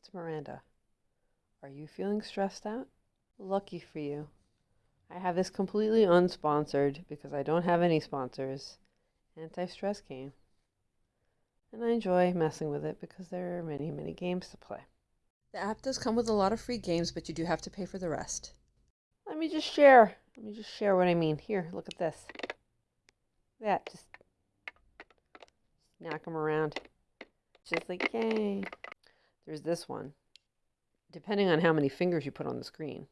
it's Miranda. Are you feeling stressed out? Lucky for you. I have this completely unsponsored because I don't have any sponsors anti stress game. And I enjoy messing with it because there are many, many games to play. The app does come with a lot of free games, but you do have to pay for the rest. Let me just share. Let me just share what I mean. Here, look at this. That just knock them around. Just like, yay. There's this one. Depending on how many fingers you put on the screen,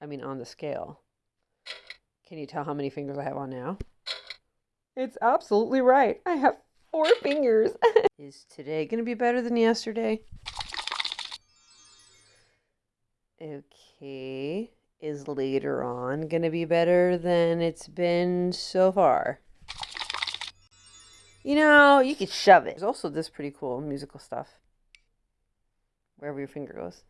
I mean, on the scale. Can you tell how many fingers I have on now? It's absolutely right. I have four fingers. Is today going to be better than yesterday? Okay. Is later on going to be better than it's been so far? You know, you could shove it. There's also this pretty cool musical stuff. Wherever your finger goes.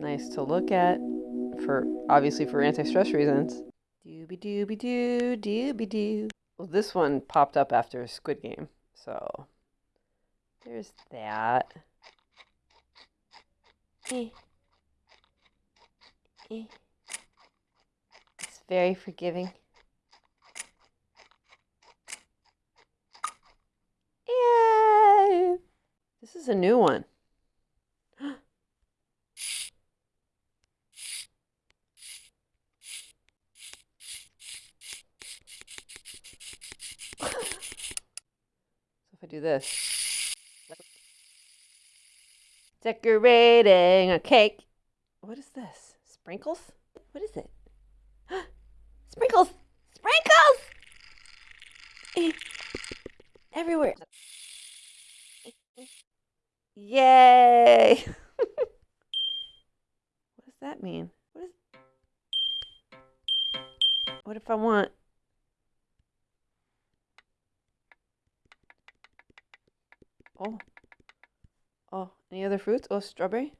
Nice to look at for obviously for anti-stress reasons. Dooby dooby doo, dooby doo. Well, this one popped up after a Squid Game, so there's that. Eh. Eh. It's very forgiving. Yay! This is a new one. so if I do this. Decorating a cake. What is this? Sprinkles? What is it? Sprinkles! Sprinkles! Eh. Everywhere. Yay! what does that mean? What is What if I want Oh. Oh, any other fruits? Oh, strawberry.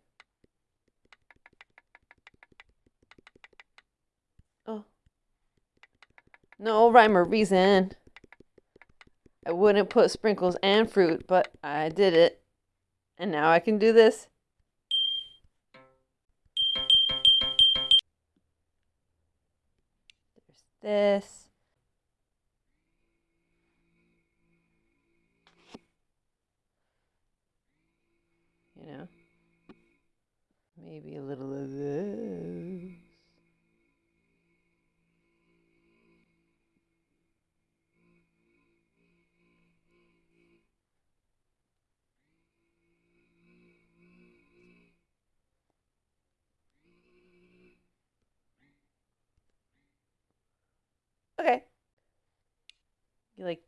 Oh. No rhyme or reason. I wouldn't put sprinkles and fruit, but I did it. And now I can do this. There's this. Maybe a little of this. Okay. You like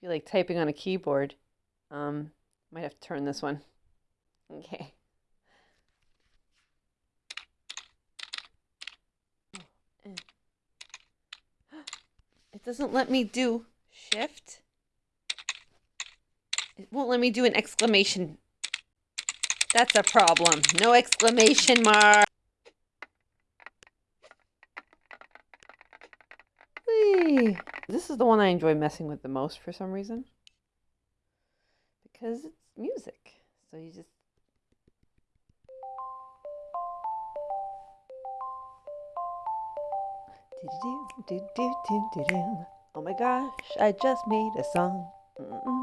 you like typing on a keyboard. Um, might have to turn this one. Okay. It doesn't let me do shift. It won't let me do an exclamation. That's a problem. No exclamation mark. Whee! This is the one I enjoy messing with the most for some reason. Because it's music. So you just Oh my gosh, I just made a song. Mm-mm.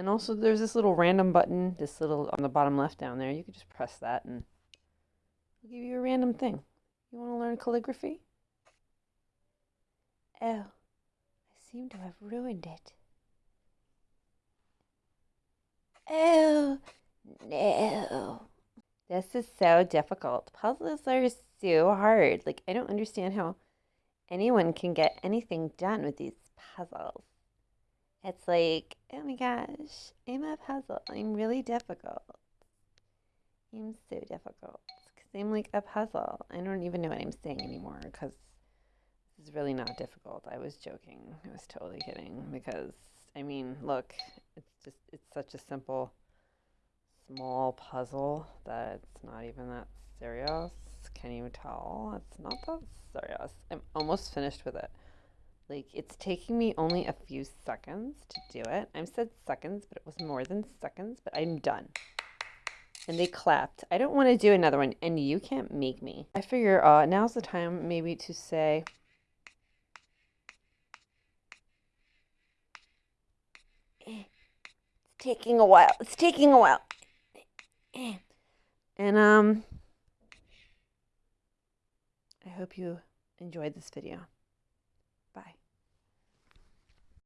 And also there's this little random button, this little on the bottom left down there. You could just press that and it'll give you a random thing. You want to learn calligraphy? Oh, I seem to have ruined it. Oh, no. This is so difficult. Puzzles are so hard. Like, I don't understand how anyone can get anything done with these puzzles. It's like, oh my gosh, I'm a puzzle. I'm really difficult. I'm so difficult because I'm like a puzzle. I don't even know what I'm saying anymore because this is really not difficult. I was joking. I was totally kidding because, I mean, look, it's just, it's such a simple, small puzzle that it's not even that serious. Can you tell? It's not that serious. I'm almost finished with it. Like, it's taking me only a few seconds to do it. I said seconds, but it was more than seconds, but I'm done. And they clapped. I don't want to do another one, and you can't make me. I figure uh, now's the time maybe to say... It's taking a while. It's taking a while. And, um... I hope you enjoyed this video.